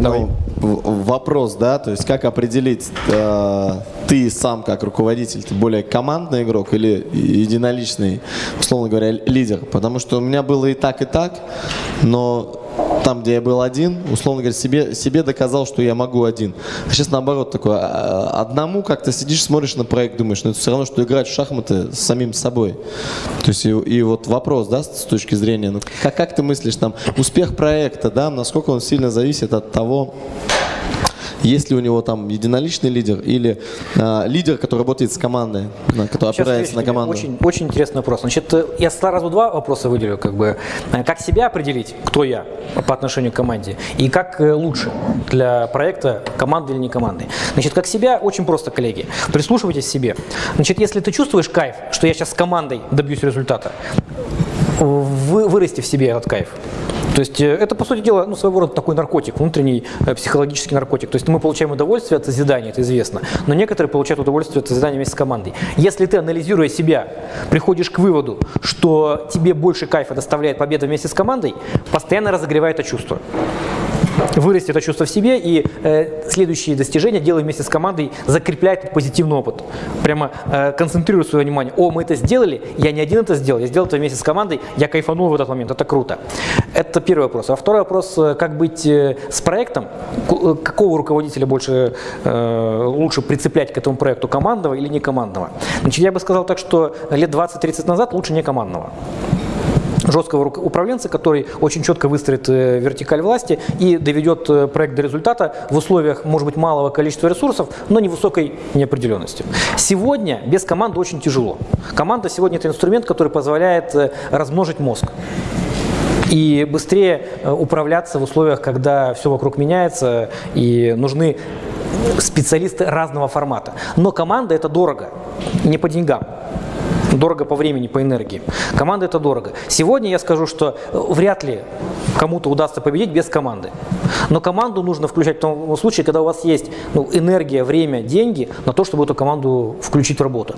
Давай. Ну, вопрос, да, то есть как определить, э, ты сам как руководитель, ты более командный игрок или единоличный, условно говоря, лидер? Потому что у меня было и так, и так, но там, где я был один, условно говоря, себе, себе доказал, что я могу один. А сейчас наоборот такое, а, одному как-то сидишь, смотришь на проект, думаешь, ну это все равно, что играть в шахматы с самим собой. То есть и, и вот вопрос, да, с точки зрения, ну как, как ты мыслишь, там, успех проекта, да, насколько он сильно зависит от того, есть ли у него там единоличный лидер или а, лидер, который работает с командой, да, который Сейчас опирается на команду? Очень, очень интересный вопрос. Значит, э, я сразу два вопроса выделю. Как, бы. Э, как себя определить, кто я по отношению к команде, и как э, лучше для проекта, команды или не команды. Значит, как себя, очень просто, коллеги. Прислушивайтесь к себе. Значит, если ты чувствуешь кайф, что я сейчас с командой добьюсь результата, вы, вырасти в себе этот кайф. То есть э, это, по сути дела, ну, своего рода такой наркотик, внутренний э, психологический наркотик. То есть мы получаем удовольствие от созидания, это известно, но некоторые получают удовольствие от созидания вместе с командой. Если ты, анализируя себя, приходишь к выводу, что тебе больше кайфа доставляет победа вместе с командой, постоянно разогревай это чувство вырасти это чувство в себе и э, следующие достижения делай вместе с командой, закрепляй этот позитивный опыт. Прямо э, концентрируй свое внимание. О, мы это сделали, я не один это сделал, я сделал это вместе с командой, я кайфанул в этот момент, это круто. Это первый вопрос. А второй вопрос, э, как быть э, с проектом, э, какого руководителя больше э, лучше прицеплять к этому проекту, командного или не командного? Значит, я бы сказал так, что лет 20-30 назад лучше не командного жесткого управленца, который очень четко выстроит э, вертикаль власти и доведет э, проект до результата в условиях, может быть, малого количества ресурсов, но невысокой неопределенности. Сегодня без команды очень тяжело. Команда сегодня это инструмент, который позволяет э, размножить мозг и быстрее управляться в условиях, когда все вокруг меняется и нужны специалисты разного формата. Но команда это дорого, не по деньгам. Дорого по времени, по энергии. Команда это дорого. Сегодня я скажу, что э, вряд ли кому-то удастся победить без команды. Но команду нужно включать в том случае, когда у вас есть ну, энергия, время, деньги на то, чтобы эту команду включить в работу.